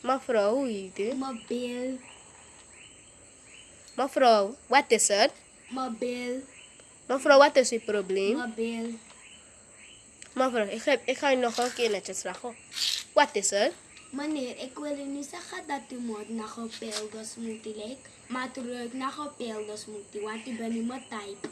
Mevrouw, hoe heet u? Mabel. Mevrouw, wat is het? Mabel. Mevrouw, wat is uw probleem? Mabel. Mevrouw, ik ga, ik ga u nog een keer netjes vragen. Wat is het? Meneer, ik wil u niet zeggen dat u moet naar gepelde smoothie lijkt. Maar terug naar gepelde smoothie, want u bent niet mijn type.